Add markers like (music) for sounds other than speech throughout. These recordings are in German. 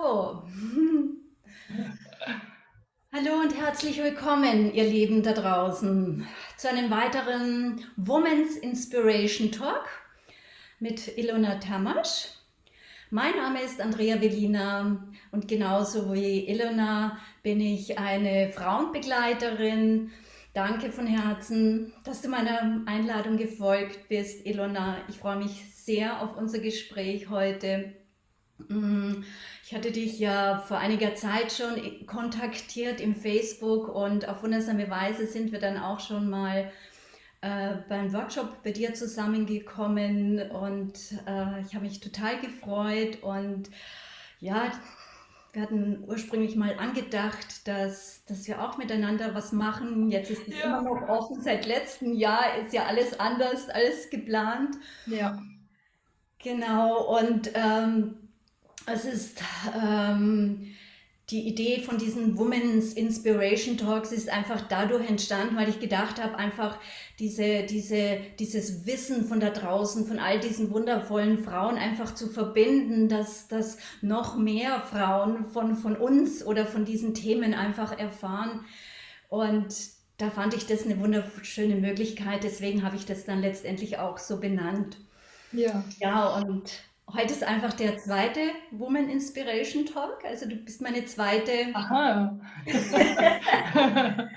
So. (laughs) Hallo und herzlich willkommen, ihr Lieben da draußen, zu einem weiteren Women's Inspiration Talk mit Ilona Tamasch. Mein Name ist Andrea Velina und genauso wie Ilona bin ich eine Frauenbegleiterin. Danke von Herzen, dass du meiner Einladung gefolgt bist, Ilona. Ich freue mich sehr auf unser Gespräch heute. Mm, ich hatte dich ja vor einiger Zeit schon kontaktiert im Facebook und auf wundersame Weise sind wir dann auch schon mal äh, beim Workshop bei dir zusammengekommen und äh, ich habe mich total gefreut und ja, wir hatten ursprünglich mal angedacht, dass, dass wir auch miteinander was machen. Jetzt ist es ja. immer noch offen. Seit letztem Jahr ist ja alles anders, alles geplant. Ja. Genau. Und ähm, es ist ähm, die Idee von diesen Women's Inspiration Talks ist einfach dadurch entstanden, weil ich gedacht habe, einfach diese, diese, dieses Wissen von da draußen, von all diesen wundervollen Frauen einfach zu verbinden, dass, dass noch mehr Frauen von, von uns oder von diesen Themen einfach erfahren. Und da fand ich das eine wunderschöne Möglichkeit, deswegen habe ich das dann letztendlich auch so benannt. Ja. Ja, und Heute ist einfach der zweite Woman Inspiration Talk. Also du bist meine zweite, (laughs)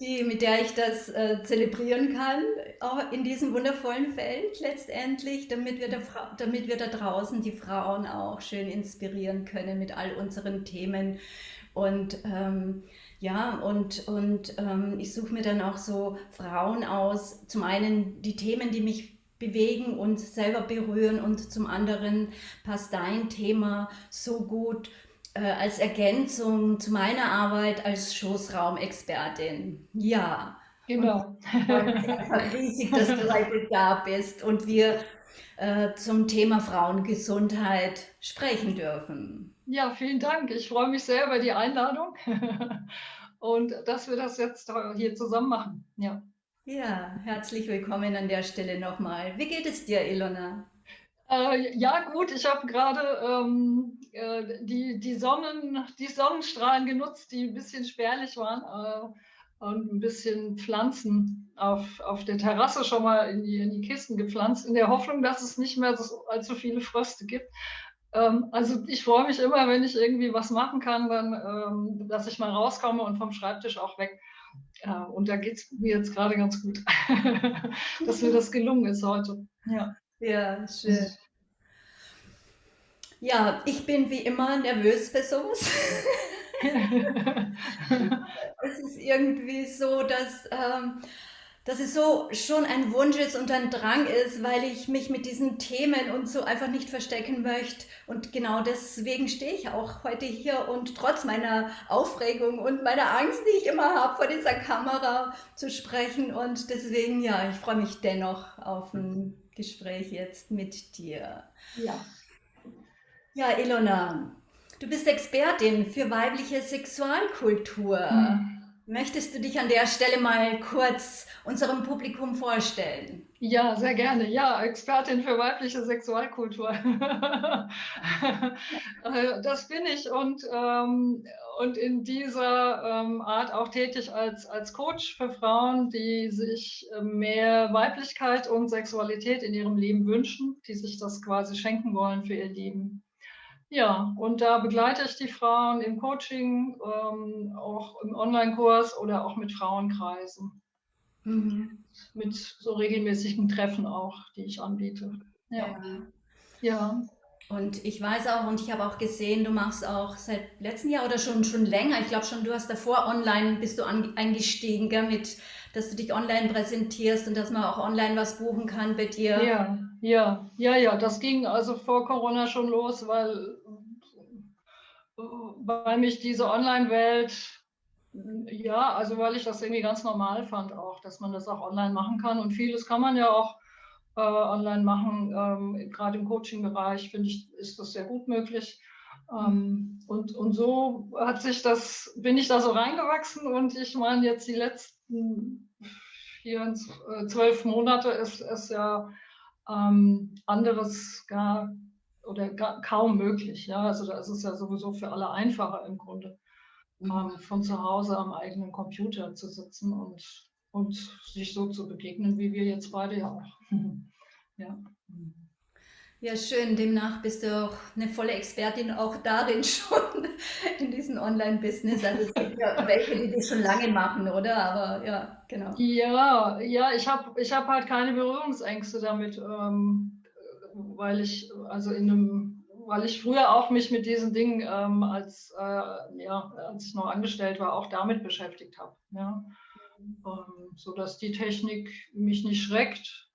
die, mit der ich das äh, zelebrieren kann, auch in diesem wundervollen Feld letztendlich, damit wir, da, damit wir da draußen die Frauen auch schön inspirieren können mit all unseren Themen. Und ähm, ja, und, und ähm, ich suche mir dann auch so Frauen aus, zum einen die Themen, die mich bewegen und selber berühren und zum anderen passt dein Thema so gut äh, als Ergänzung zu meiner Arbeit als Schoßraumexpertin. Ja. Genau. riesig, dass du heute da bist und wir äh, zum Thema Frauengesundheit sprechen dürfen. Ja, vielen Dank. Ich freue mich sehr über die Einladung (laughs) und dass wir das jetzt hier zusammen machen. Ja. Ja, herzlich willkommen an der Stelle nochmal. Wie geht es dir, Ilona? Äh, ja, gut, ich habe gerade ähm, äh, die, die, Sonnen, die Sonnenstrahlen genutzt, die ein bisschen spärlich waren äh, und ein bisschen Pflanzen auf, auf der Terrasse schon mal in die, in die Kisten gepflanzt, in der Hoffnung, dass es nicht mehr so, allzu viele Fröste gibt. Ähm, also ich freue mich immer, wenn ich irgendwie was machen kann, dann, ähm, dass ich mal rauskomme und vom Schreibtisch auch weg. Ja, und da geht es mir jetzt gerade ganz gut, (laughs) dass mir das gelungen ist heute. Ja, ja schön. Ja, ich bin wie immer nervös für sowas. (laughs) es ist irgendwie so, dass ähm, dass es so schon ein Wunsch ist und ein Drang ist, weil ich mich mit diesen Themen und so einfach nicht verstecken möchte. Und genau deswegen stehe ich auch heute hier und trotz meiner Aufregung und meiner Angst, die ich immer habe, vor dieser Kamera zu sprechen. Und deswegen, ja, ich freue mich dennoch auf ein Gespräch jetzt mit dir. Ja. Ja, Ilona, du bist Expertin für weibliche Sexualkultur. Hm. Möchtest du dich an der Stelle mal kurz unserem Publikum vorstellen? Ja, sehr gerne. Ja, Expertin für weibliche Sexualkultur. (laughs) Äh, das bin ich und, ähm, und in dieser ähm, Art auch tätig als, als Coach für Frauen, die sich äh, mehr Weiblichkeit und Sexualität in ihrem Leben wünschen, die sich das quasi schenken wollen für ihr Leben. Ja, und da begleite ich die Frauen im Coaching, ähm, auch im Online-Kurs oder auch mit Frauenkreisen. Mhm. Mit so regelmäßigen Treffen auch, die ich anbiete. Ja. ja. ja. Und ich weiß auch und ich habe auch gesehen, du machst auch seit letztem Jahr oder schon, schon länger, ich glaube schon, du hast davor online, bist du an, eingestiegen, gell, mit, dass du dich online präsentierst und dass man auch online was buchen kann bei dir. Ja, ja, ja, ja, das ging also vor Corona schon los, weil, weil mich diese Online-Welt, ja, also weil ich das irgendwie ganz normal fand auch, dass man das auch online machen kann und vieles kann man ja auch äh, online machen. Ähm, Gerade im Coaching-Bereich finde ich, ist das sehr gut möglich. Ähm, und, und so hat sich das, bin ich da so reingewachsen und ich meine jetzt die letzten vier, äh, zwölf Monate ist es ja ähm, anderes gar oder kaum möglich. Ja, also da ist es ja sowieso für alle einfacher im Grunde, mhm. ähm, von zu Hause am eigenen Computer zu sitzen und, und sich so zu begegnen, wie wir jetzt beide ja auch. (laughs) ja. Ja, schön. Demnach bist du auch eine volle Expertin auch darin (laughs) schon, in diesem Online-Business. Also es gibt ja welche, die das schon lange machen, oder? Aber ja, genau. Ja, ja, ich habe ich hab halt keine Berührungsängste damit, ähm, weil ich, also in einem, weil ich früher auch mich mit diesen Dingen, ähm, als, äh, ja, als ich noch angestellt war, auch damit beschäftigt habe. Ja? Ähm, so dass die Technik mich nicht schreckt,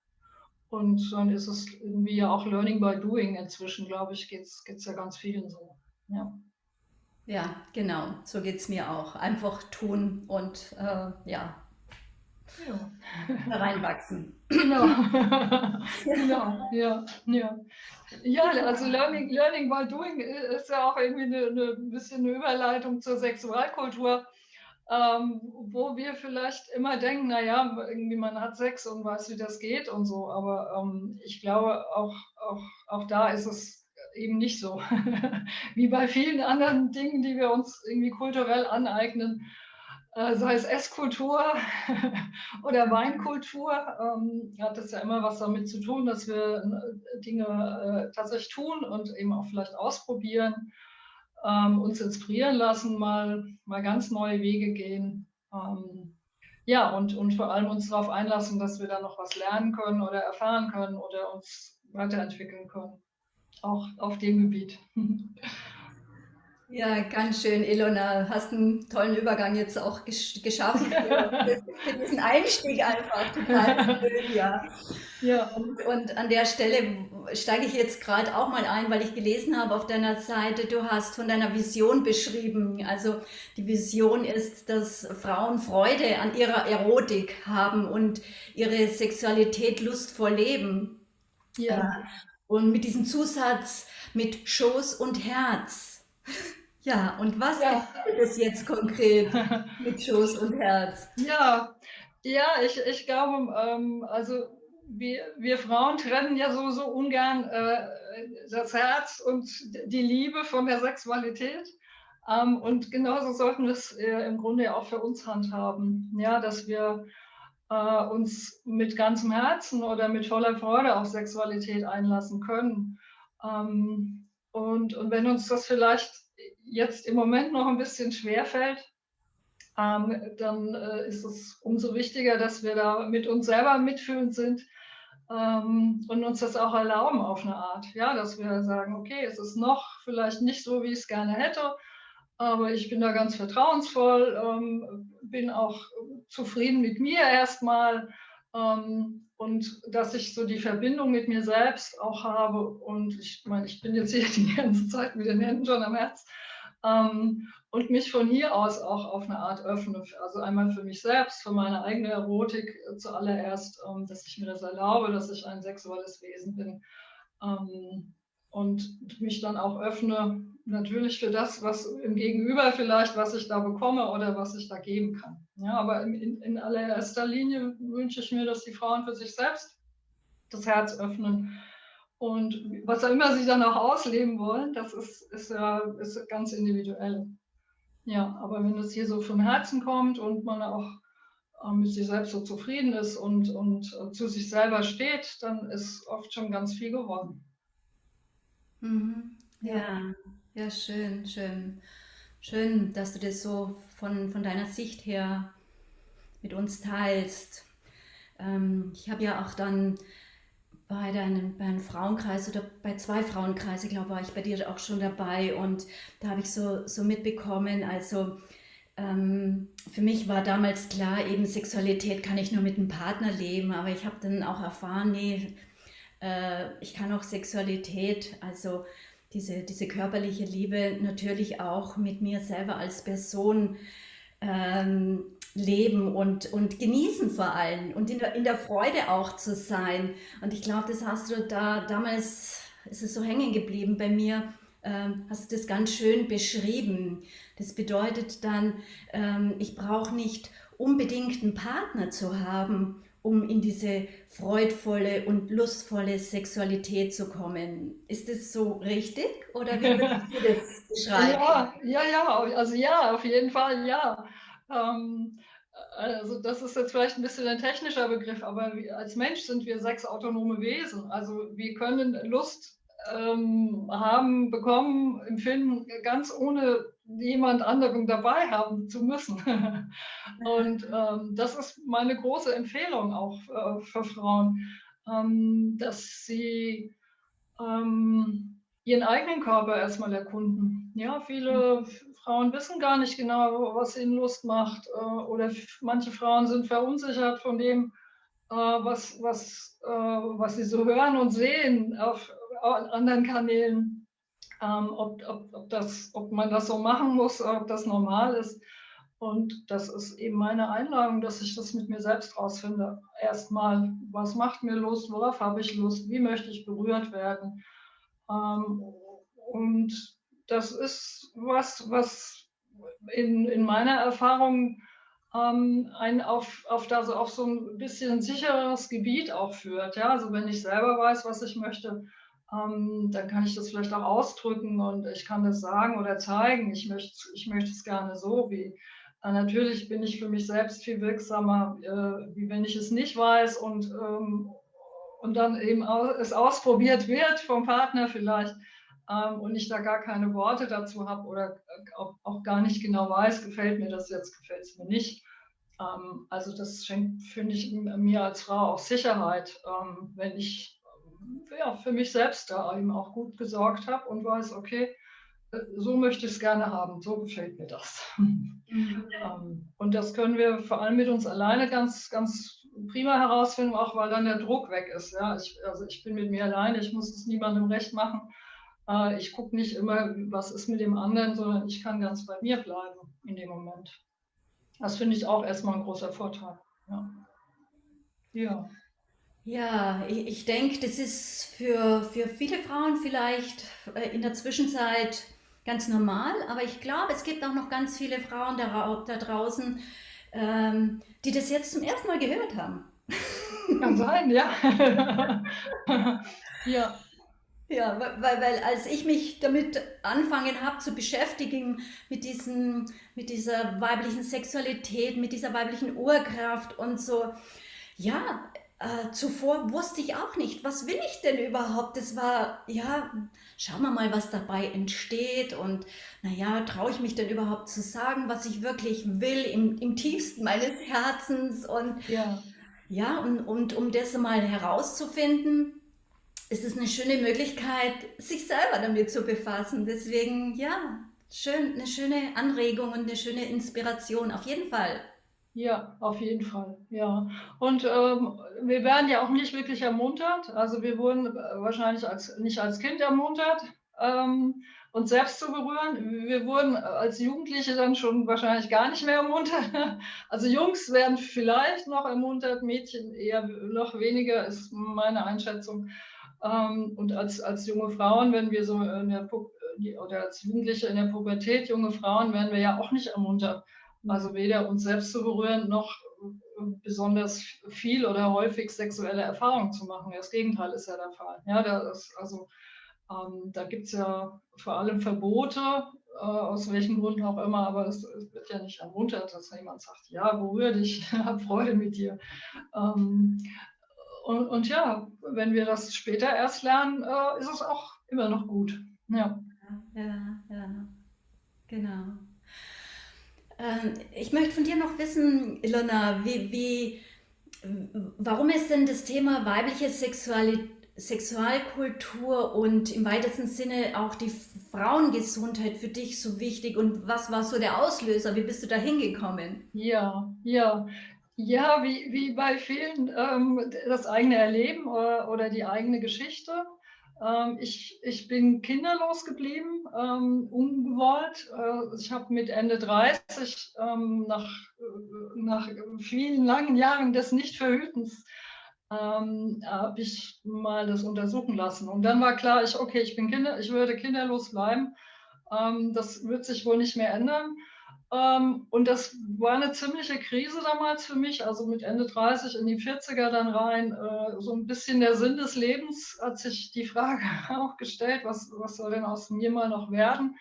und dann ist es irgendwie ja auch Learning by Doing inzwischen, glaube ich, geht es ja ganz vielen so. Ja. Ja, genau, so geht es mir auch. Einfach tun und äh, ja, ja. (laughs) reinwachsen. Genau. (laughs) genau, ja, ja. Ja, also Learning, Learning by Doing ist ja auch irgendwie eine, eine bisschen eine Überleitung zur Sexualkultur ähm, wo wir vielleicht immer denken, naja, irgendwie man hat Sex und weiß, wie das geht und so, aber ähm, ich glaube, auch, auch, auch da ist es eben nicht so. (laughs) wie bei vielen anderen Dingen, die wir uns irgendwie kulturell aneignen, sei es Esskultur (laughs) oder Weinkultur, ähm, hat das ja immer was damit zu tun, dass wir äh, Dinge äh, tatsächlich tun und eben auch vielleicht ausprobieren ähm, uns inspirieren lassen, mal, mal ganz neue Wege gehen. Ähm, ja, und, und vor allem uns darauf einlassen, dass wir da noch was lernen können oder erfahren können oder uns weiterentwickeln können. Auch auf dem Gebiet. (laughs) Ja, ganz schön, Ilona. Hast einen tollen Übergang jetzt auch gesch geschaffen (laughs) für, für, diesen Einstieg einfach. Total schön, ja. ja. Und, und an der Stelle steige ich jetzt gerade auch mal ein, weil ich gelesen habe auf deiner Seite, du hast von deiner Vision beschrieben. Also die Vision ist, dass Frauen Freude an ihrer Erotik haben und ihre Sexualität lustvoll leben. Ja. Und mit diesem Zusatz mit Schoß und Herz. Ja, und was ja. ist jetzt konkret (laughs) mit Schoß und Herz? Ja, ja, ich, ich glaube, ähm, also wir, wir Frauen trennen ja sowieso ungern äh, das Herz und die Liebe von der Sexualität. Ähm, und genauso sollten wir es äh, im Grunde ja auch für uns handhaben, ja, dass wir äh, uns mit ganzem Herzen oder mit voller Freude auf Sexualität einlassen können. Ähm, und, und wenn uns das vielleicht jetzt im Moment noch ein bisschen schwer fällt, ähm, dann äh, ist es umso wichtiger, dass wir da mit uns selber mitfühlend sind ähm, und uns das auch erlauben auf eine Art. Ja, dass wir sagen, okay, es ist noch vielleicht nicht so, wie ich es gerne hätte, aber ich bin da ganz vertrauensvoll, ähm, bin auch zufrieden mit mir erstmal ähm, und dass ich so die Verbindung mit mir selbst auch habe und ich meine, ich bin jetzt hier die ganze Zeit mit den Händen schon am Herz ähm, und mich von hier aus auch auf eine Art öffne. Also einmal für mich selbst, für meine eigene Erotik äh, zuallererst, ähm, dass ich mir das erlaube, dass ich ein sexuelles Wesen bin ähm, und mich dann auch öffne natürlich für das, was im Gegenüber vielleicht, was ich da bekomme oder was ich da geben kann. Ja, aber in, in allererster Linie wünsche ich mir, dass die Frauen für sich selbst das Herz öffnen und was auch immer sie dann auch ausleben wollen, das ist, ist ja ist ganz individuell. Ja, aber wenn es hier so vom Herzen kommt und man auch äh, mit sich selbst so zufrieden ist und, und äh, zu sich selber steht, dann ist oft schon ganz viel geworden. Mhm. Ja, ja, schön, schön. Schön, dass du das so von, von deiner Sicht her mit uns teilst. Ähm, ich habe ja auch dann bei, deinem, bei einem Frauenkreis oder bei zwei Frauenkreisen, glaube ich, war ich bei dir auch schon dabei und da habe ich so, so mitbekommen, also ähm, für mich war damals klar, eben Sexualität kann ich nur mit einem Partner leben, aber ich habe dann auch erfahren, nee, äh, ich kann auch Sexualität, also diese, diese körperliche Liebe natürlich auch mit mir selber als Person ähm, leben und, und genießen vor allem und in der, in der Freude auch zu sein. Und ich glaube, das hast du da damals, ist es so hängen geblieben bei mir, ähm, hast du das ganz schön beschrieben. Das bedeutet dann, ähm, ich brauche nicht unbedingt einen Partner zu haben, um in diese freudvolle und lustvolle Sexualität zu kommen. Ist das so richtig oder wie würdest du das (laughs) beschreiben? Ja, ja, ja, also ja, auf jeden Fall ja. Ähm, also das ist jetzt vielleicht ein bisschen ein technischer Begriff, aber als Mensch sind wir sechs autonome Wesen. Also wir können Lust ähm, haben, bekommen, empfinden, ganz ohne jemand anderen dabei haben zu müssen. (laughs) Und ähm, das ist meine große Empfehlung auch äh, für Frauen, ähm, dass sie ähm, ihren eigenen Körper erstmal erkunden. Ja, viele Frauen wissen gar nicht genau, was ihnen Lust macht äh, oder manche Frauen sind verunsichert von dem, äh, was, was, äh, was sie so hören und sehen auf anderen Kanälen, ähm, ob, ob, ob, das, ob man das so machen muss, ob das normal ist. Und das ist eben meine Einladung, dass ich das mit mir selbst rausfinde. Erstmal, was macht mir Lust, worauf habe ich Lust, wie möchte ich berührt werden. Ähm, und das ist was, was in, in meiner Erfahrung ähm, einen auf, auf, das, auf so ein bisschen sicheres Gebiet auch führt. Ja? Also wenn ich selber weiß, was ich möchte, ähm, dann kann ich das vielleicht auch ausdrücken und ich kann das sagen oder zeigen. Ich möchte, ich möchte es gerne so, wie äh, natürlich bin ich für mich selbst viel wirksamer, äh, wie wenn ich es nicht weiß und, ähm, und dann eben es ausprobiert wird vom Partner vielleicht ähm, und ich da gar keine Worte dazu habe oder auch, auch, gar nicht genau weiß, gefällt mir das jetzt, gefällt es mir nicht. Ähm, also das schenkt, finde ich, mir als Frau auch Sicherheit, ähm, wenn ich ja, für mich selbst da eben auch gut gesorgt habe und weiß, okay, äh, so möchte ich es gerne haben, so gefällt mir das. (laughs) Mhm. Ähm, und das können wir vor allem mit uns alleine ganz, ganz prima herausfinden, auch weil dann der Druck weg ist. Ja? Ich, also ich bin mit mir alleine, ich muss es niemandem recht machen. Äh, ich gucke nicht immer, was ist mit dem anderen, sondern ich kann ganz bei mir bleiben in dem Moment. Das finde ich auch erstmal ein großer Vorteil. Ja. ja. Ja, ich, ich denke, das ist für, für viele Frauen vielleicht äh, in der Zwischenzeit ganz normal, aber ich glaube, es gibt auch noch ganz viele Frauen da, da draußen, ähm, die das jetzt zum ersten Mal gehört haben. Kann sein, ja. (laughs) ja. Ja, weil, weil als ich mich damit anfangen habe zu beschäftigen, mit, diesen, mit dieser weiblichen Sexualität, mit dieser weiblichen Urkraft und so, ja, äh, zuvor wusste ich auch nicht, was will ich denn überhaupt? Das war, ja, schauen wir mal, was dabei entsteht und naja, traue ich mich denn überhaupt zu sagen, was ich wirklich will im, im tiefsten meines Herzens und ja, ja und, und um das mal herauszufinden, ist es eine schöne Möglichkeit, sich selber damit zu befassen. Deswegen, ja, schön, eine schöne Anregung und eine schöne Inspiration, auf jeden Fall. Ja, auf jeden Fall, ja. Und ähm, wir werden ja auch nicht wirklich ermuntert. Also wir wurden äh, wahrscheinlich als, nicht als Kind ermuntert, ähm, uns selbst zu berühren. Wir wurden als Jugendliche dann schon wahrscheinlich gar nicht mehr ermuntert. (laughs) Also Jungs werden vielleicht noch ermuntert, Mädchen eher noch weniger, ist meine Einschätzung. Ähm, und als, als junge Frauen, wenn wir so in der, oder als Jugendliche in der Pubertät, junge Frauen, werden wir ja auch nicht ermuntert also weder uns selbst zu berühren, noch besonders viel oder häufig sexuelle Erfahrungen zu machen. Das Gegenteil ist ja der Fall. Ja, da ist, also, ähm, da gibt es ja vor allem Verbote, äh, aus welchen Gründen auch immer, aber es, es, wird ja nicht ermuntert, dass jemand sagt, ja, berühre dich, (laughs) hab Freude mit dir. Ähm, und, und, ja, wenn wir das später erst lernen, äh, ist es auch immer noch gut. Ja, ja, ja. genau. Ähm, ich möchte von dir noch wissen, Ilona, wie, wie, warum ist denn das Thema weibliche Sexualität Sexualkultur und im weitesten Sinne auch die Frauengesundheit für dich so wichtig und was war so der Auslöser? Wie bist du da hingekommen? Ja, ja. Ja, wie, wie bei vielen ähm, das eigene Erleben oder, oder die eigene Geschichte. Ähm, ich, ich bin kinderlos geblieben, ähm, ungewollt. Äh, ich habe mit Ende 30 ähm, nach, äh, nach vielen langen Jahren des Nichtverhütens habe ich mal das untersuchen lassen. Und dann war klar, ich, okay, ich bin Kinder, ich würde kinderlos bleiben. Das wird sich wohl nicht mehr ändern. Ähm, und das war eine ziemliche Krise damals für mich, also mit Ende 30 in die 40er dann rein. Äh, so ein bisschen der Sinn des Lebens hat sich die Frage (laughs) auch gestellt, was, was soll denn aus mir mal noch werden?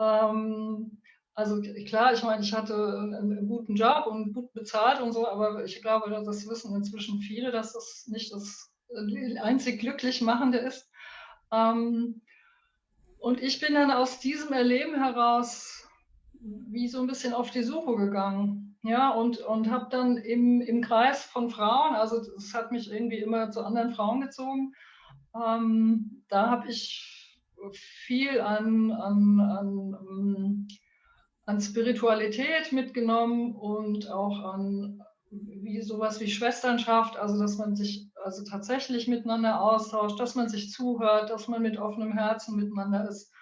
Ähm, also klar, ich meine, ich hatte einen guten Job und gut bezahlt und so, aber ich glaube, das wissen inzwischen viele, dass das nicht das einzig glücklich machende ist. Ähm, und ich bin dann aus diesem Erleben heraus wie so ein bisschen auf die Suche gegangen. Ja, und, und habe dann im, im Kreis von Frauen, also es hat mich irgendwie immer zu anderen Frauen gezogen, ähm, da habe ich viel an, an, an, an Spiritualität mitgenommen und auch an wie sowas wie Schwesternschaft, also dass man sich also tatsächlich miteinander austauscht, dass man sich zuhört, dass man mit offenem Herzen miteinander ist.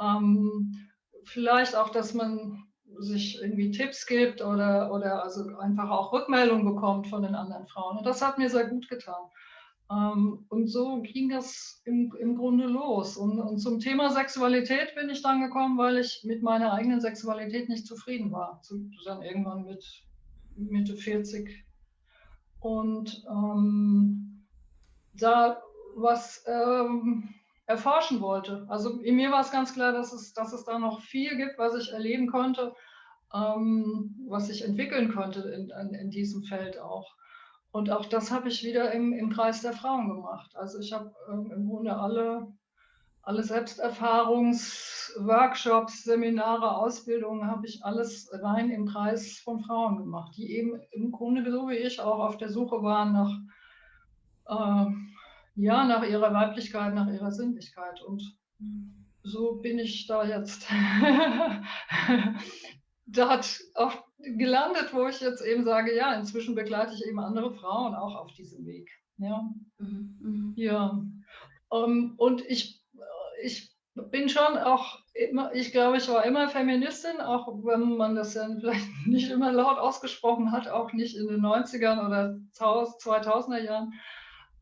Ähm, vielleicht auch, dass man sich irgendwie Tipps gibt oder, oder also einfach auch Rückmeldungen bekommt von den anderen Frauen. Und das hat mir sehr gut getan. Ähm, und so ging das im, im Grunde los. Und, und zum Thema Sexualität bin ich dann gekommen, weil ich mit meiner eigenen Sexualität nicht zufrieden war. Dann irgendwann mit Mitte 40. Und ähm, da was ähm, erforschen wollte. Also mir war es ganz klar, dass es, dass es da noch viel gibt, was ich erleben konnte, ähm, was ich entwickeln konnte in, in, in, diesem Feld auch. Und auch das habe ich wieder im, im Kreis der Frauen gemacht. Also ich habe ähm, im Grunde alle, alle Selbsterfahrungsworkshops, Seminare, Ausbildungen, habe ich alles rein im Kreis von Frauen gemacht, die eben im Grunde so wie ich auch auf der Suche waren nach äh, ja, nach ihrer Weiblichkeit, nach ihrer Sinnlichkeit. Und so bin ich da jetzt (laughs) dort auch gelandet, wo ich jetzt eben sage, ja, inzwischen begleite ich eben andere Frauen auch auf diesem Weg. Ja, mhm. ja. Um, ähm, und ich, ich bin schon auch immer, ich glaube, ich war immer Feministin, auch wenn man das ja vielleicht nicht immer laut ausgesprochen hat, auch nicht in den 90ern oder 2000er Jahren.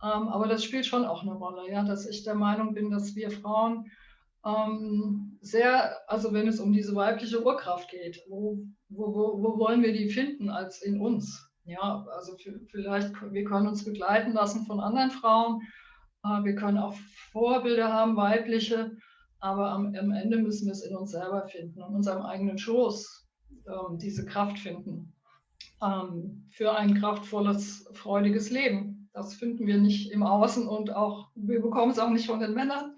Ähm, aber das spielt schon auch eine Rolle, ja, dass ich der Meinung bin, dass wir Frauen ähm, sehr, also wenn es um diese weibliche Urkraft geht, wo, wo, wo, wo wollen wir die finden als in uns? Ja, also vielleicht, wir können uns begleiten lassen von anderen Frauen, äh, wir können auch Vorbilder haben, weibliche, aber am, am, Ende müssen wir es in uns selber finden, in unserem eigenen Schoß ähm, diese Kraft finden ähm, für ein kraftvolles, freudiges Leben. Das finden wir nicht im Außen und auch, wir bekommen es auch nicht von den Männern.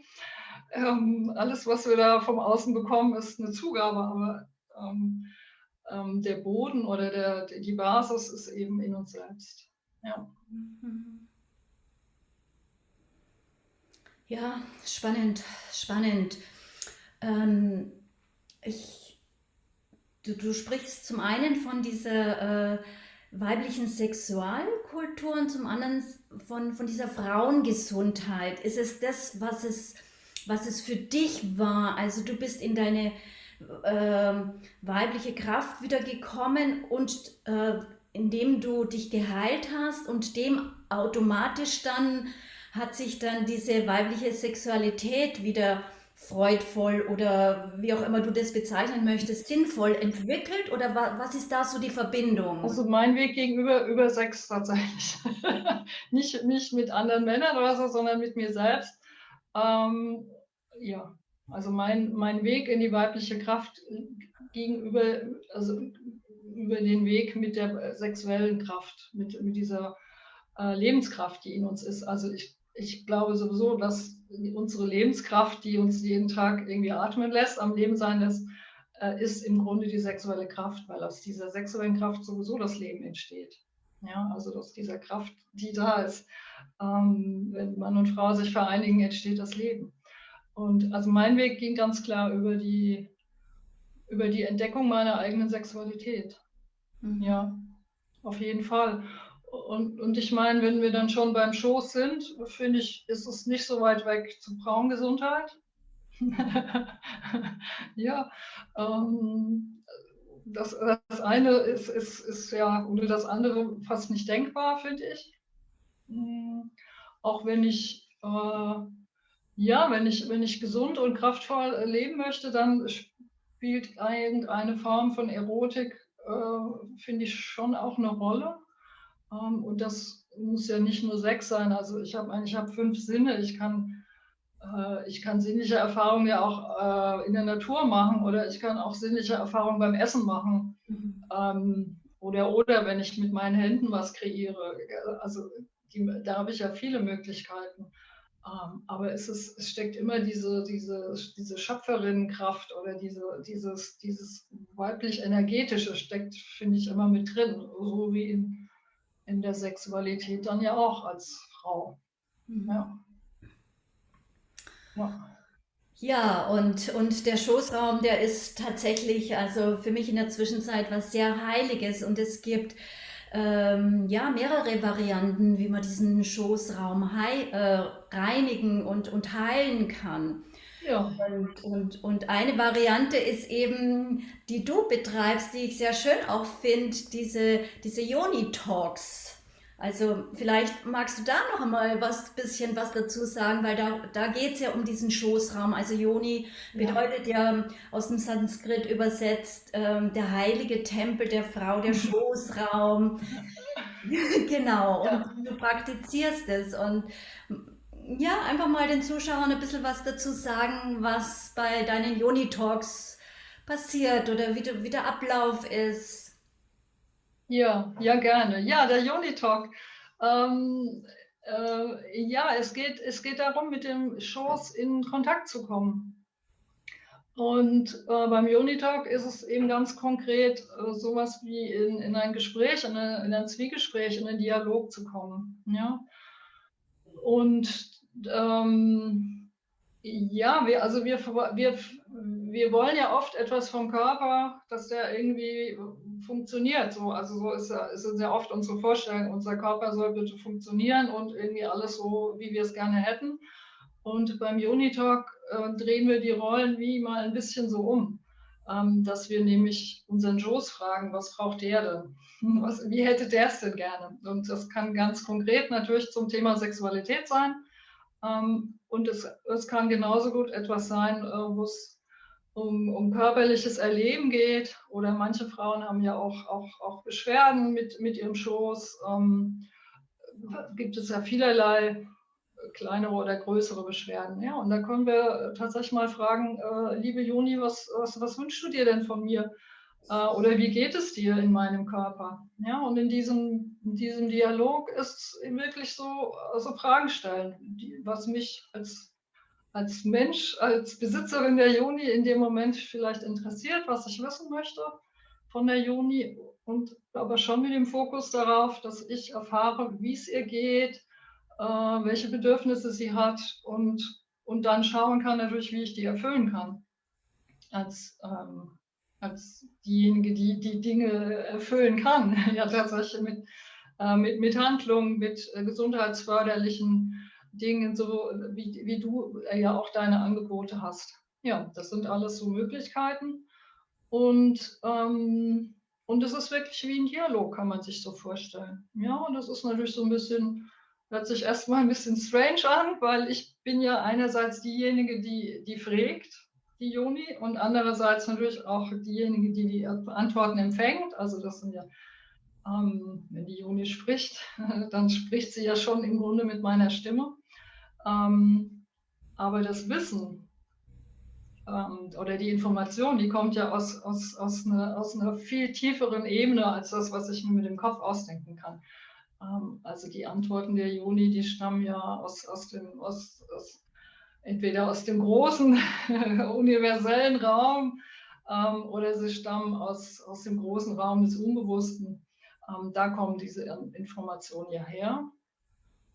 Ähm, alles, was wir da vom Außen bekommen, ist eine Zugabe, aber ähm, ähm, der Boden oder der, die Basis ist eben in uns selbst. Ja, ja spannend, spannend. Ähm, ich, du, du, sprichst zum einen von dieser äh, weiblichen Sexualkultur und zum anderen von, von dieser Frauengesundheit. Ist es das, was es, was es für dich war? Also du bist in deine äh, weibliche Kraft wieder gekommen und äh, indem du dich geheilt hast und dem automatisch dann hat sich dann diese weibliche Sexualität wieder freudvoll oder wie auch immer du das bezeichnen möchtest, sinnvoll entwickelt oder wa was ist da so die Verbindung? Also mein Weg gegenüber über Sex tatsächlich. (laughs) nicht, nicht mit anderen Männern oder so, sondern mit mir selbst. Ähm, ja, also mein, mein Weg in die weibliche Kraft gegenüber, also über den Weg mit der sexuellen Kraft, mit, mit dieser äh, Lebenskraft, die in uns ist. Also ich ich glaube sowieso, dass unsere Lebenskraft, die uns jeden Tag irgendwie atmen lässt, am Leben sein lässt, äh, ist im Grunde die sexuelle Kraft, weil aus dieser sexuellen Kraft sowieso das Leben entsteht. Ja, also aus dieser Kraft, die da ist. Ähm, wenn Mann und Frau sich vereinigen, entsteht das Leben. Und also mein Weg ging ganz klar über die, über die Entdeckung meiner eigenen Sexualität. Mhm. Ja, auf jeden Fall. Und, und ich meine, wenn wir dann schon beim Schoß sind, finde ich, ist es nicht so weit weg zur Frauengesundheit. (laughs) ja, ähm, das, das eine ist, ist, ist ja, oder das andere fast nicht denkbar, finde ich. Mhm. Auch wenn ich, äh, ja, wenn ich, wenn ich gesund und kraftvoll leben möchte, dann spielt irgendeine Form von Erotik, äh, finde ich, schon auch eine Rolle. Ähm, und das muss ja nicht nur Sex sein. Also ich habe eigentlich hab fünf Sinne. Ich kann, äh, ich kann sinnliche Erfahrungen ja auch äh, in der Natur machen oder ich kann auch sinnliche Erfahrungen beim Essen machen. Mhm. Ähm, oder, oder wenn ich mit meinen Händen was kreiere. Also die, da habe ich ja viele Möglichkeiten. Ähm, aber es, ist, es steckt immer diese, diese, diese Schöpferinnenkraft oder diese, dieses, dieses weiblich-energetische steckt, finde ich, immer mit drin. So wie in, in der Sexualität dann ja auch als Frau. Mhm. Ja. ja. Ja, und, und der Schoßraum, der ist tatsächlich, also für mich in der Zwischenzeit was sehr Heiliges und es gibt ähm, ja mehrere Varianten, wie man diesen Schoßraum hei äh, reinigen und, und heilen kann. Ja. Und, und, und eine Variante ist eben, die du betreibst, die ich sehr schön auch finde, diese, diese Yoni-Talks. Also vielleicht magst du da noch einmal was bisschen was dazu sagen, weil da, da geht es ja um diesen Schoßraum. Also Yoni bedeutet ja, ja aus dem Sanskrit übersetzt ähm, der heilige Tempel der Frau, der (laughs) Schoßraum. (laughs) (laughs) genau, und ja. du praktizierst es. Und ja, einfach mal den Zuschauern ein bisschen was dazu sagen, was bei deinen Yoni-Talks passiert oder wie, wie der Ablauf ist. Ja, ja, gerne. Ja, der Yoni Talk. Ähm, äh, ja, es geht, es geht darum, mit dem Schoß in Kontakt zu kommen. Und äh, beim Yoni Talk ist es eben ganz konkret äh, sowas wie in, in ein Gespräch, in, eine, in ein Zwiegespräch, in einen Dialog zu kommen. Ja? Und ähm, ja, wir, also wir, wir, wir wollen ja oft etwas vom Körper, dass der irgendwie funktioniert. So, also so ist, ist ja oft unsere Vorstellung, unser Körper soll bitte funktionieren und irgendwie alles so, wie wir es gerne hätten. Und beim Unitalk äh, drehen wir die Rollen wie mal ein bisschen so um, ähm, dass wir nämlich unseren Joes fragen, was braucht der denn? Was, wie hätte der es denn gerne? Und das kann ganz konkret natürlich zum Thema Sexualität sein. Ähm, und es, es kann genauso gut etwas sein, äh, wo es um, um körperliches Erleben geht. Oder manche Frauen haben ja auch, auch, auch Beschwerden mit, mit ihrem Schoß. Ähm, gibt es ja vielerlei kleinere oder größere Beschwerden. Ja, und da können wir tatsächlich mal fragen, äh, liebe Juni, was, was, was wünschst du dir denn von mir? Äh, oder wie geht es dir in meinem Körper? Ja, und in diesem, in diesem Dialog ist wirklich so also Fragen stellen, die, was mich als als Mensch, als Besitzerin der Juni in dem Moment vielleicht interessiert, was ich wissen möchte von der Juni und aber schon mit dem Fokus darauf, dass ich erfahre, wie es ihr geht, äh, welche Bedürfnisse sie hat und, und dann schauen kann natürlich, wie ich die erfüllen kann. Als, ähm, als diejenige, die die Dinge erfüllen kann. (laughs) ja, tatsächlich mit, äh, mit, mit Handlungen, mit äh, gesundheitsförderlichen Dingen, so wie, wie du äh, ja auch deine Angebote hast. Ja, das sind alles so Möglichkeiten. Und, ähm, und es ist wirklich wie ein Dialog, kann man sich so vorstellen. Ja, und das ist natürlich so ein bisschen, hört sich erstmal ein bisschen strange an, weil ich bin ja einerseits diejenige, die, die fragt, die Juni, und andererseits natürlich auch diejenige, die die Antworten empfängt. Also das sind ja ähm, wenn die Juni spricht, (laughs) dann spricht sie ja schon im Grunde mit meiner Stimme. Ähm, aber das Wissen ähm, oder die Information, die kommt ja aus, aus, aus, eine, aus einer viel tieferen Ebene als das, was ich mir mit dem Kopf ausdenken kann. Ähm, also die Antworten der Juni, die stammen ja aus, aus dem, aus, aus, entweder aus dem großen (laughs) universellen Raum ähm, oder sie stammen aus, aus dem großen Raum des Unbewussten. Ähm, da kommen diese Informationen ja her.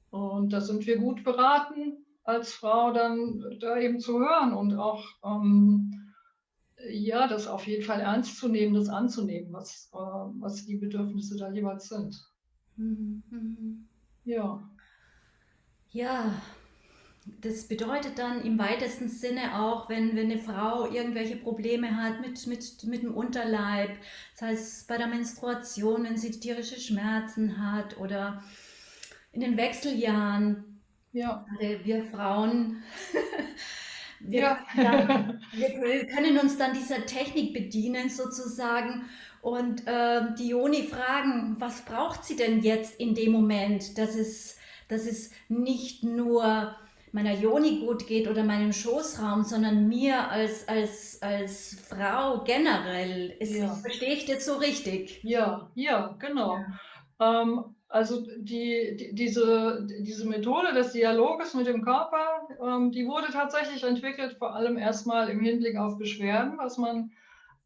Und da sind wir gut beraten, als Frau dann da eben zu hören und auch ähm, ja, das auf jeden Fall ernst zu nehmen, das anzunehmen, was, äh, was die Bedürfnisse da jeweils sind. Mhm. mhm. Ja. Ja, das bedeutet dann im weitesten Sinne auch, wenn, wenn eine Frau irgendwelche Probleme hat mit, mit, mit dem Unterleib, das heißt bei der Menstruation, wenn sie tierische Schmerzen hat oder in den Wechseljahren. Ja. Wir Frauen (laughs) Wir, ja. dann, (laughs) wir können uns dann dieser Technik bedienen sozusagen und äh, die Joni fragen, was braucht sie denn jetzt in dem Moment, dass es, dass es nicht nur meiner Joni gut geht oder meinem Schoßraum, sondern mir als, als, als Frau generell. Ist, ja. Verstehe ich das so richtig? Ja, ja, genau. Ja. Ähm, also die, die, diese, diese Methode des Dialoges mit dem Körper, ähm, die wurde tatsächlich entwickelt, vor allem erstmal im Hinblick auf Beschwerden, was man,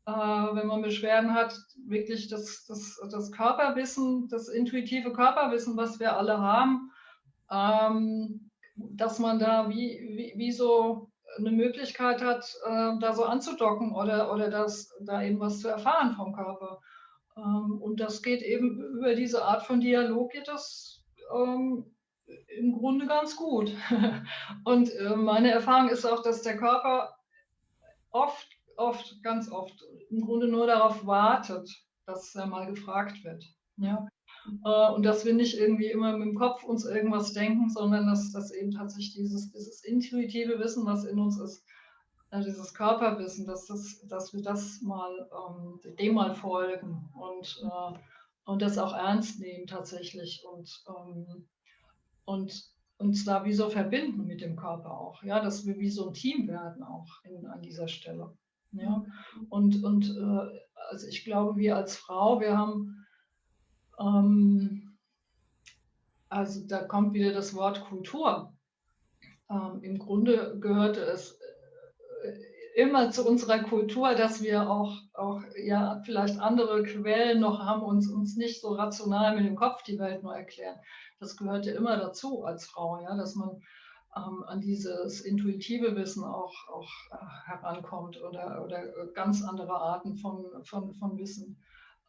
äh, wenn man Beschwerden hat, wirklich das, das, das Körperwissen, das intuitive Körperwissen, was wir alle haben, ähm, dass man da wie, wie, wie so eine Möglichkeit hat, äh, da so anzudocken oder, oder das, da eben was zu erfahren vom Körper. Ähm, und das geht eben über diese Art von Dialog, geht das ähm, im Grunde ganz gut. (laughs) Und äh, meine Erfahrung ist auch, dass der Körper oft, oft, ganz oft im Grunde nur darauf wartet, dass er mal gefragt wird. Ja? Äh, und dass wir nicht irgendwie immer mit dem Kopf uns irgendwas denken, sondern dass, dass eben tatsächlich dieses, dieses intuitive Wissen, was in uns ist, ja, dieses Körperwissen, dass, das, dass wir das mal ähm, dem mal folgen und, äh, und das auch ernst nehmen tatsächlich und, ähm, und uns da wie so verbinden mit dem Körper auch, ja, dass wir wie so ein Team werden auch in, an dieser Stelle. Ja, und, und äh, also ich glaube, wir als Frau, wir haben, ähm, also da kommt wieder das Wort Kultur. Ähm, Im Grunde gehörte es immer zu unserer Kultur, dass wir auch, auch ja, vielleicht andere Quellen noch haben und uns nicht so rational mit dem Kopf die Welt nur erklären. Das gehörte immer dazu als Frau, ja, dass man ähm, an dieses intuitive Wissen auch, auch äh, herankommt oder, oder ganz andere Arten von, von, von Wissen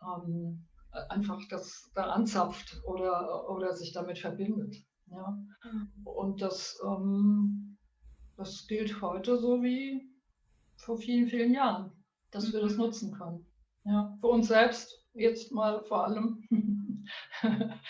ähm, einfach das da anzapft oder, oder sich damit verbindet. Ja. Mhm. Und das, ähm, das gilt heute so wie vor vielen, vielen Jahren, dass mhm. wir das mhm. nutzen können. Ja, für uns selbst jetzt mal vor allem (laughs)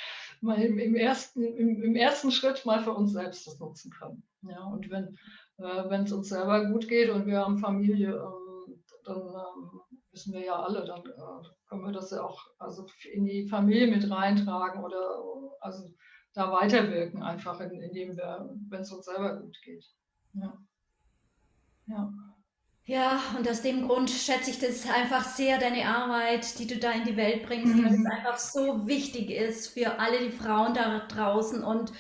mal im, im, ersten, im, im, ersten Schritt mal für uns selbst das nutzen können. Ja, und wenn äh, es uns selber gut geht und wir haben Familie, ähm, dann ähm, wissen wir ja alle, dann äh, können wir das ja auch also in die Familie mit reintragen oder also da weiterwirken, einfach in, indem wir, wenn es uns selber gut geht. Ja. ja. Ja, und aus dem Grund schätze ich das einfach sehr, deine Arbeit, die du da in die Welt bringst, weil es mhm. einfach so wichtig ist für alle die Frauen da draußen und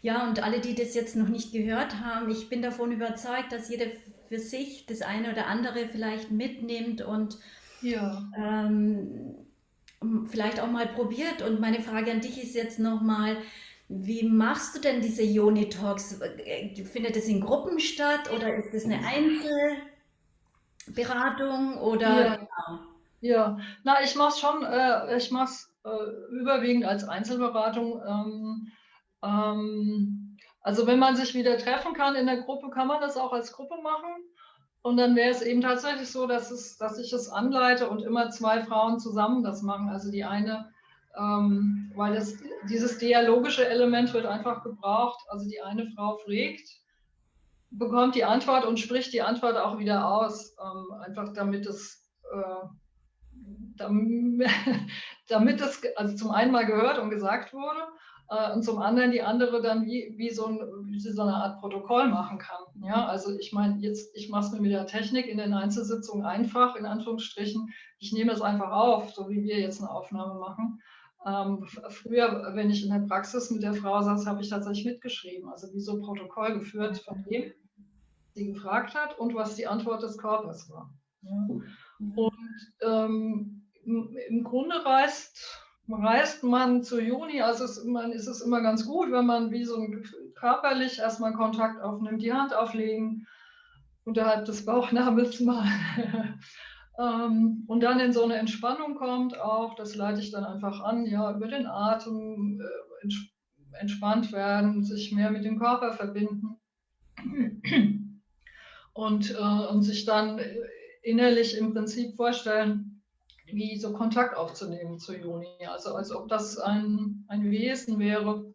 ja, und alle, die das jetzt noch nicht gehört haben. Ich bin davon überzeugt, dass jeder für sich das eine oder andere vielleicht mitnimmt und ja. ähm, vielleicht auch mal probiert. Und meine Frage an dich ist jetzt nochmal, wie machst du denn diese Yoni-Talks? Findet es in Gruppen statt oder ist es eine Einzel- Beratung oder ja. Genau. Ja, na, ich mache es schon, äh, ich mache es äh, überwiegend als Einzelberatung. Ähm, ähm, also wenn man sich wieder treffen kann in der Gruppe, kann man das auch als Gruppe machen. Und dann wäre es eben tatsächlich so, dass, es, dass ich es anleite und immer zwei Frauen zusammen das machen. Also die eine, ähm, weil das, dieses dialogische Element wird einfach gebraucht. Also die eine Frau fragt bekommt die Antwort und spricht die Antwort auch wieder aus, ähm, einfach damit es, äh, damit, (laughs) damit es also zum einen mal gehört und gesagt wurde äh, und zum anderen die andere dann wie, wie, so, ein, wie so eine Art Protokoll machen kann. Ja, also ich meine, jetzt, ich mache es mir mit der Technik in den Einzelsitzungen einfach, in Anführungsstrichen. Ich nehme es einfach auf, so wie wir jetzt eine Aufnahme machen. Ähm, früher, wenn ich in der Praxis mit der Frau saß, habe ich tatsächlich mitgeschrieben, also wie so ein Protokoll geführt von dem, sie gefragt hat und was die Antwort des Körpers war. Ja. Und ähm, im Grunde reist, reist man zu Juni, also es, man, ist es immer ganz gut, wenn man wie so ein, körperlich erstmal Kontakt aufnimmt, die Hand auflegen, unterhalb des Bauchnabels mal. (laughs) ähm, und dann in so eine Entspannung kommt auch, das leite ich dann einfach an, ja, über den Atem äh, entspannt werden, sich mehr mit dem Körper verbinden und, äh, und sich dann innerlich im Prinzip vorstellen, wie so Kontakt aufzunehmen zu Juni. Also als ob das ein, ein Wesen wäre,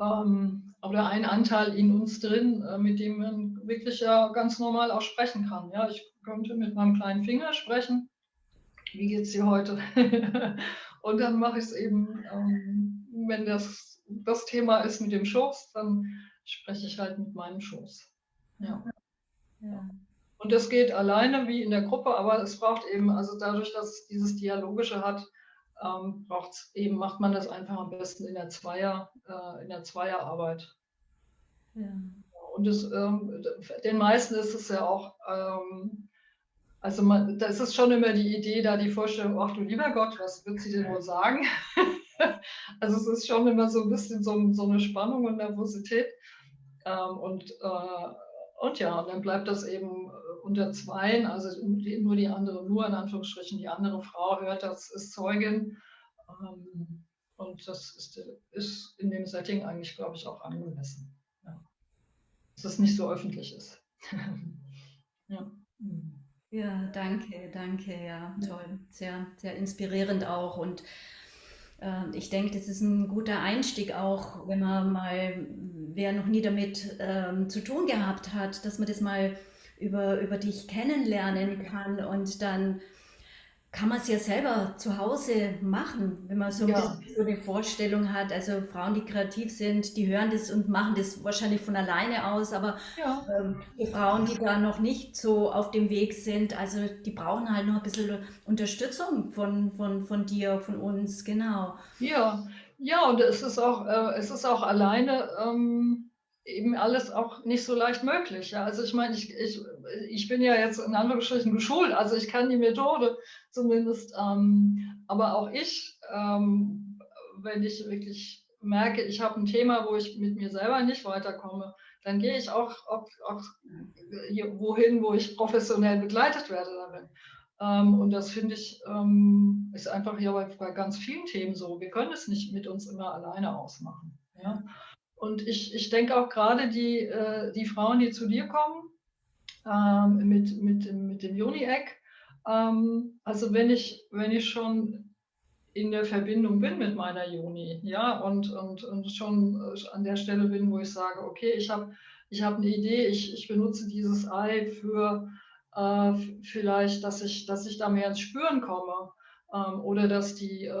ähm, oder ein Anteil in uns drin, äh, mit dem man wirklich ja ganz normal auch sprechen kann. Ja, ich könnte mit meinem kleinen Finger sprechen. Wie geht es dir heute? (laughs) Und dann mache ich es eben, ähm, wenn das das Thema ist mit dem Schoß, dann spreche ich halt mit meinem Schoß. Ja. ja. Und das geht alleine wie in der Gruppe, aber es braucht eben, also dadurch, dass es dieses Dialogische hat, ähm, braucht's eben, macht man das einfach am besten in der Zweier, äh, in der Zweierarbeit. Ja. Und das, ähm, den meisten ist es ja auch, ähm, also man, da ist es schon immer die Idee, da die Vorstellung, ach du lieber Gott, was wird sie denn wohl sagen? (laughs) also es ist schon immer so ein bisschen so, so eine Spannung und Nervosität. Ähm, und, äh, und ja, dann bleibt das eben unter Zweien, also nur die andere, nur in Anführungsstrichen, die andere Frau hört, das ist Zeugin. Ähm, und das ist, ist in dem Setting eigentlich, glaube ich, auch angemessen. Ja. Dass es nicht so öffentlich ist. (laughs) ja. ja, danke, danke, ja, toll. Sehr, sehr inspirierend auch. Und äh, ich denke, das ist ein guter Einstieg auch, wenn man mal, wer noch nie damit ähm, zu tun gehabt hat, dass man das mal über, über dich kennenlernen kann und dann kann man es ja selber zu Hause machen, wenn man so, ein ja. so eine Vorstellung hat. Also Frauen, die kreativ sind, die hören das und machen das wahrscheinlich von alleine aus, aber ja. ähm, die Frauen, die da noch nicht so auf dem Weg sind, also die brauchen halt noch ein bisschen Unterstützung von, von, von dir, von uns, genau. Ja, ja, und es ist auch, äh, es ist auch alleine. Ähm eben alles auch nicht so leicht möglich. Ja? Also ich meine, ich, ich, ich bin ja jetzt in Anführungsstrichen geschult, also ich kann die Methode zumindest, ähm, aber auch ich, ähm, wenn ich wirklich merke, ich habe ein Thema, wo ich mit mir selber nicht weiterkomme, dann gehe ich auch, auch, auch hier, wohin, wo ich professionell begleitet werde darin. Ähm, und das finde ich, ähm, ist einfach hier bei, bei ganz vielen Themen so. Wir können es nicht mit uns immer alleine ausmachen. Ja? Und ich, ich denke auch gerade die, äh, die Frauen, die zu dir kommen, ähm, mit, mit, mit dem Juni-Eck, ähm, also wenn ich, wenn ich schon in der Verbindung bin mit meiner Juni, ja, und, und, und schon äh, an der Stelle bin, wo ich sage, okay, ich habe ich hab eine Idee, ich, ich benutze dieses Ei für äh, vielleicht, dass ich, dass ich da mehr ins Spüren komme. Ähm, oder dass die, äh,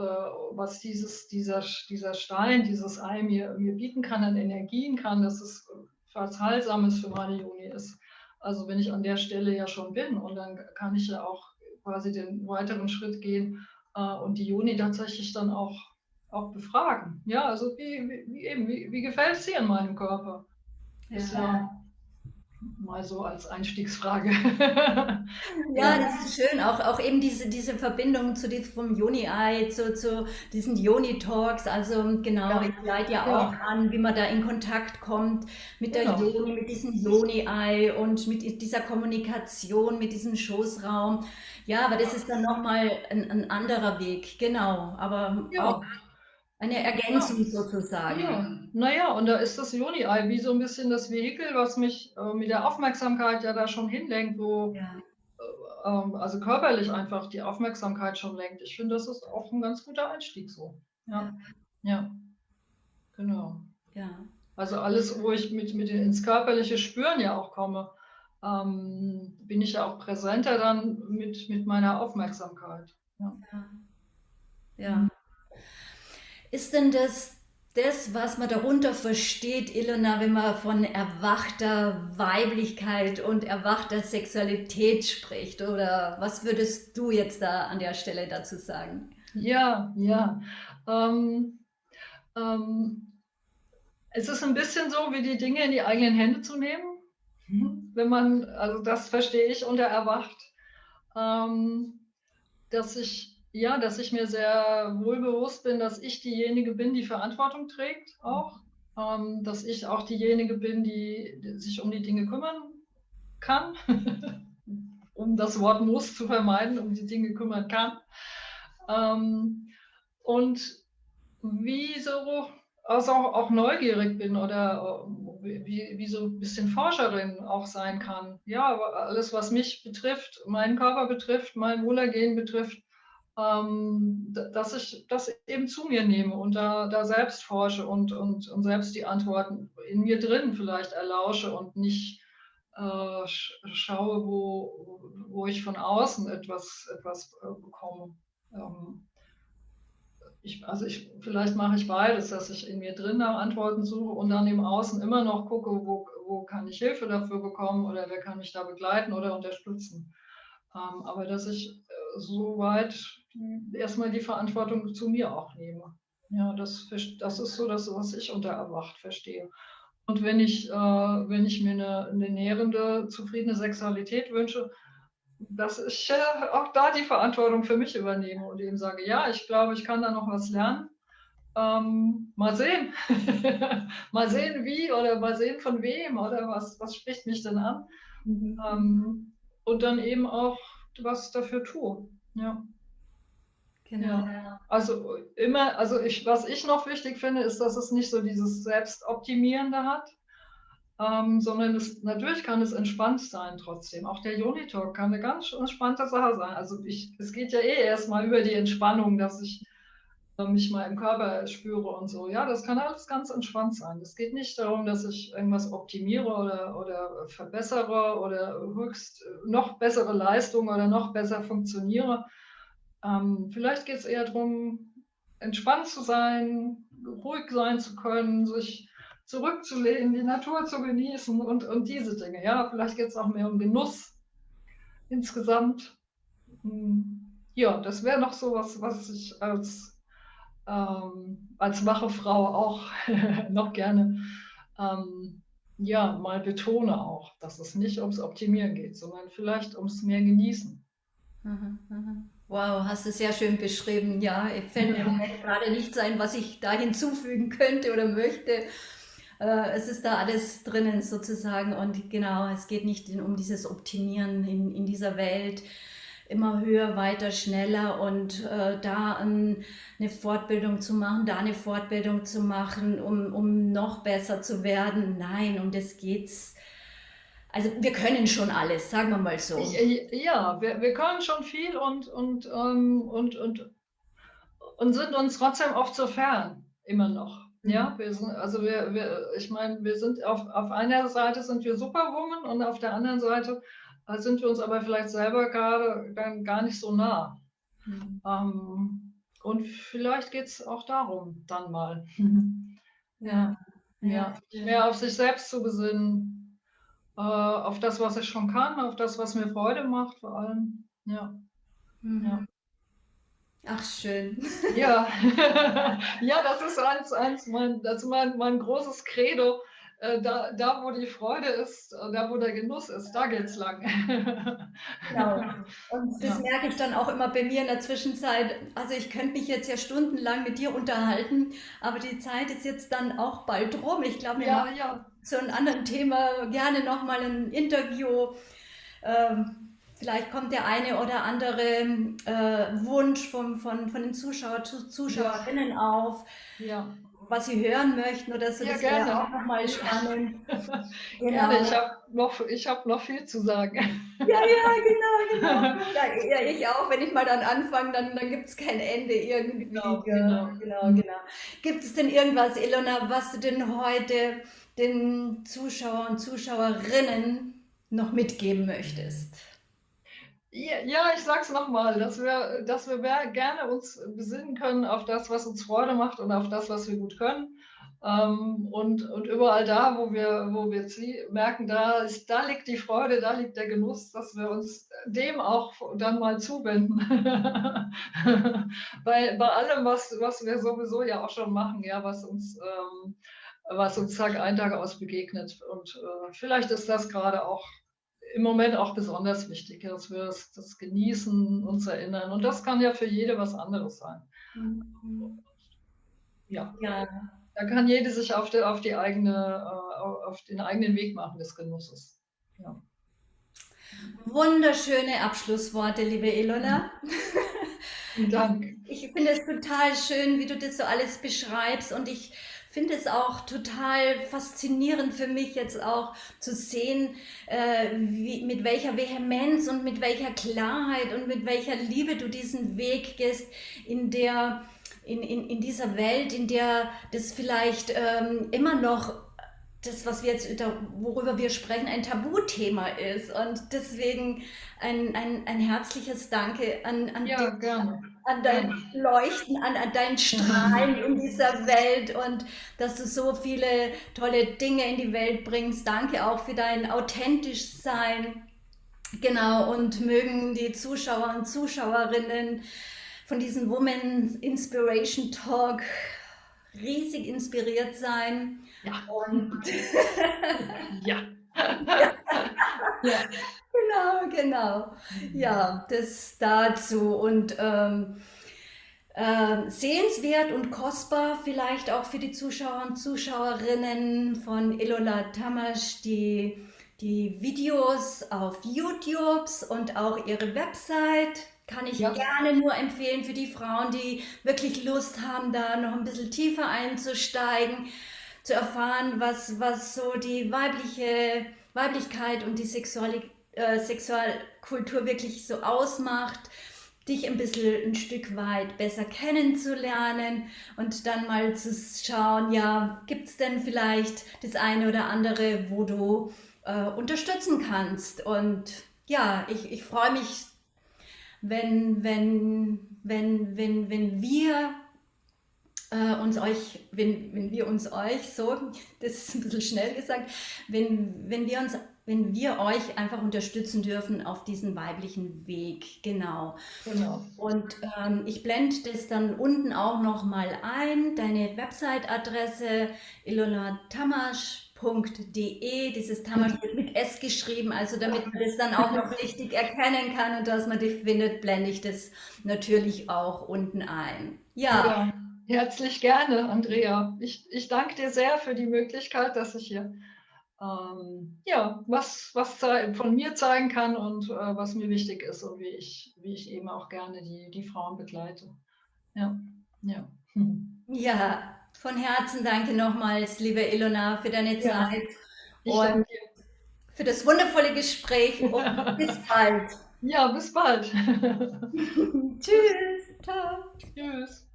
was dieses, dieser, dieser Stein, dieses Ei mir, mir bieten kann an Energien kann, dass es was Heilsames für meine Juni ist. Also wenn ich an der Stelle ja schon bin und dann kann ich ja auch quasi den weiteren Schritt gehen äh, und die Juni tatsächlich dann auch, auch befragen. Ja, also wie, wie, eben, wie, wie gefällt es dir in meinem Körper? Ja. Ist ja mal so als Einstiegsfrage. (laughs) ja, das ist schön. Auch, auch eben diese, diese Verbindung zu diesem vom Joni-Ei, zu, zu diesen Joni-Talks. Also genau, ja. ich leite ja, ja, auch an, wie man da in Kontakt kommt mit der genau. Joni, mit diesem Joni-Ei und mit dieser Kommunikation, mit diesem Schoßraum. Ja, aber das ist dann nochmal ein, ein anderer Weg, genau. Aber auch eine Ergänzung ja. sozusagen. Ja. Naja, und da ist das Joni-Ei wie so ein bisschen das Vehikel, was mich äh, mit der Aufmerksamkeit ja da schon hinlenkt, wo ja. äh, ähm, also körperlich einfach die Aufmerksamkeit schon lenkt. Ich finde, das ist auch ein ganz guter Einstieg so. Ja. Ja. Genau. Ja. Also alles, wo ich mit, mit ins körperliche Spüren ja auch komme, ähm, bin ich ja auch präsenter dann mit, mit meiner Aufmerksamkeit. Ja. ja. Ist denn das das, was man darunter versteht, Ilona, wenn man von erwachter Weiblichkeit und erwachter Sexualität spricht? Oder was würdest du jetzt da an der Stelle dazu sagen? Ja, ja. Ähm, ähm, es ist ein bisschen so, wie die Dinge in die eigenen Hände zu nehmen. Mhm. Wenn man, also das verstehe ich unter erwacht, ähm, dass ich ja, dass ich mir sehr wohl bewusst bin, dass ich diejenige bin, die Verantwortung trägt auch. Ähm, dass ich auch diejenige bin, die, die sich um die Dinge kümmern kann, (laughs) um das Wort muss zu vermeiden, um die Dinge kümmern kann. Ähm, und wie so also auch, auch neugierig bin oder äh, wie, wie so ein bisschen Forscherin auch sein kann. Ja, alles, was mich betrifft, meinen Körper betrifft, mein Wohlergehen betrifft, ähm, dass ich das eben zu mir nehme und da, da selbst forsche und, und, und selbst die Antworten in mir drin vielleicht erlausche und nicht äh, schaue, wo, wo ich von außen etwas, etwas äh, bekomme. Ähm, ich, also ich, vielleicht mache ich beides, dass ich in mir drin nach Antworten suche und dann im Außen immer noch gucke, wo, wo kann ich Hilfe dafür bekommen oder wer kann mich da begleiten oder unterstützen. Ähm, aber dass ich äh, soweit erstmal die Verantwortung zu mir auch nehme. Ja, das, das ist so das, was ich unter Erwacht verstehe. Und wenn ich, äh, wenn ich mir eine, eine nährende, zufriedene Sexualität wünsche, dass ich äh, auch da die Verantwortung für mich übernehme und eben sage, ja, ich glaube, ich kann da noch was lernen. Ähm, mal sehen. (laughs) mal sehen, wie oder mal sehen, von wem oder was, was spricht mich denn an. Mhm. Ähm, und dann eben auch was dafür tue. Ja. Genau. Ja. Also immer, also ich, was ich noch wichtig finde, ist, dass es nicht so dieses Selbstoptimierende hat, ähm, sondern es, natürlich kann es entspannt sein trotzdem. Auch der Yoni-Talk kann eine ganz entspannte Sache sein. Also ich, es geht ja eh erstmal über die Entspannung, dass ich äh, mich mal im Körper spüre und so. Ja, das kann alles ganz entspannt sein. Es geht nicht darum, dass ich irgendwas optimiere oder, oder verbessere oder höchst noch bessere Leistung oder noch besser funktioniere, ähm, vielleicht geht es eher darum, entspannt zu sein, ruhig sein zu können, sich zurückzulehnen, die Natur zu genießen und, und diese Dinge. Ja, vielleicht geht es auch mehr um Genuss insgesamt. Hm, ja, das wäre noch so was, was ich als, ähm, als wache Frau auch (laughs) noch gerne ähm, ja, mal betone auch, dass es nicht ums Optimieren geht, sondern vielleicht ums mehr Genießen. Mhm, mhm. Wow, hast du sehr schön beschrieben. Ja, ich fällt mir gerade nicht sein, was ich da hinzufügen könnte oder möchte. Äh, es ist da alles drinnen sozusagen und genau, es geht nicht um dieses Optimieren in, in dieser Welt immer höher, weiter, schneller und äh, da ein, eine Fortbildung zu machen, da eine Fortbildung zu machen, um, um noch besser zu werden. Nein, um das geht's also wir können schon alles, sagen wir mal so. Ja, wir, wir können schon viel und, und, ähm, und, und, und sind uns trotzdem oft so fern, immer noch. Mhm. Ja, wir sind, also wir, wir, ich meine, wir sind auf, auf einer Seite sind wir Superwoman und auf der anderen Seite äh, sind wir uns aber vielleicht selber gerade gar nicht so nah. Mhm. Ähm, und vielleicht geht es auch darum, dann mal. Ja. Ja, ja. mehr auf sich selbst zu besinnen, äh, auf das, was ich schon kann, auf das, was mir Freude macht, vor allem. Ja. Mhm. ja. Ach, schön. Ja, (laughs) (laughs) ja das ist eins, eins mein, das ist mein, mein großes Credo. Äh, da, da, wo die Freude ist, äh, da, wo der Genuss ist, da geht es lang. (laughs) Genau. Und das ja. merke ich dann auch immer bei mir in der Zwischenzeit. Also ich könnte mich jetzt ja stundenlang mit dir unterhalten, aber die Zeit ist jetzt dann auch bald rum. Ich glaube, wir ja, machen ja zu einem anderen Thema gerne nochmal ein Interview. Ähm, vielleicht kommt der eine oder andere äh, Wunsch vom, von, von den Zuschauer, Zuschauerinnen ja. auf. Ja was Sie hören möchten oder so. Ja, das wäre auch nochmal spannend. (laughs) genau. Gerne, ich habe noch, hab noch viel zu sagen. Ja, ja, genau, genau. (laughs) Ja, ich auch. Wenn ich mal dann anfange, dann, dann gibt es kein Ende irgendwie. Genau, genau. genau, genau. Gibt es denn irgendwas, Ilona, was du denn heute den Zuschauern und Zuschauerinnen noch mitgeben möchtest? Ja, ich sag's nochmal, dass wir, dass wir gerne uns besinnen können auf das, was uns Freude macht und auf das, was wir gut können. Ähm, und, und überall da, wo wir, wo wir merken, da, ist, da liegt die Freude, da liegt der Genuss, dass wir uns dem auch dann mal zuwenden. (laughs) bei, bei allem, was, was wir sowieso ja auch schon machen, ja, was uns ähm, was uns Tag ein, Tag aus begegnet. Und äh, vielleicht ist das gerade auch im Moment auch besonders wichtig, dass wir das, das, genießen, uns erinnern. Und das kann ja für jede was anderes sein. Mhm. Ja. ja. Da kann jede sich auf, die, auf, die eigene, äh, auf den eigenen Weg machen des Genusses. Ja. Wunderschöne Abschlussworte, liebe Ilona. Dank. Ich finde es total schön, wie du das so alles beschreibst und ich finde es auch total faszinierend für mich jetzt auch zu sehen, äh, wie, mit welcher Vehemenz und mit welcher Klarheit und mit welcher Liebe du diesen Weg gehst, in der in, in, in dieser Welt, in der das vielleicht ähm, immer noch das, was wir jetzt, worüber wir sprechen, ein Tabuthema ist. Und deswegen ein, ein, ein herzliches Danke an, an, ja, dich, an dein Leuchten, an, an dein (laughs) Strahlen in dieser Welt und dass du so viele tolle Dinge in die Welt bringst. Danke auch für dein authentisch Sein. Genau, und mögen die Zuschauer und Zuschauerinnen von diesem Women's Inspiration Talk riesig inspiriert sein. Ja. Und (laughs) ja. ja. Genau, genau. Ja, das dazu. Und ähm, äh, sehenswert und kostbar vielleicht auch für die Zuschauer und Zuschauerinnen von Ilola Tamasch, die, die Videos auf YouTube und auch ihre Website kann ich ja. gerne nur empfehlen für die Frauen, die wirklich Lust haben, da noch ein bisschen tiefer einzusteigen, zu erfahren, was, was so die weibliche Weiblichkeit und die Sexuali äh, Sexualkultur wirklich so ausmacht, dich ein bisschen ein Stück weit besser kennenzulernen und dann mal zu schauen, ja, gibt es denn vielleicht das eine oder andere, wo du äh, unterstützen kannst. Und ja, ich, ich freue mich wenn, wenn, wenn, wenn, wenn wir äh, uns euch, wenn, wenn wir uns euch so, (laughs) das ist ein bisschen schnell gesagt, wenn, wenn wir uns wenn wir euch einfach unterstützen dürfen auf diesen weiblichen Weg, genau. genau. Und ähm, ich blende das dann unten auch noch mal ein, deine Website-Adresse Ilona Tamasch www.tamasch.de. Dieses Tamasch wird mit S geschrieben, also damit man das dann auch noch richtig erkennen kann und dass man die findet, blende ich das natürlich auch unten ein. Ja. ja herzlich gerne, Andrea. Ich, ich danke dir sehr für die Möglichkeit, dass ich hier ähm, ja, was, was von mir zeigen kann und äh, was mir wichtig ist und wie ich, wie ich eben auch gerne die, die Frauen begleite. Ja, ja. Ja, von Herzen danke nochmals, liebe Ilona, für deine Zeit ja, und für das wundervolle Gespräch und (laughs) bis bald. Ja, bis bald. (laughs) (laughs) Tschüss. Ciao. Tschüss.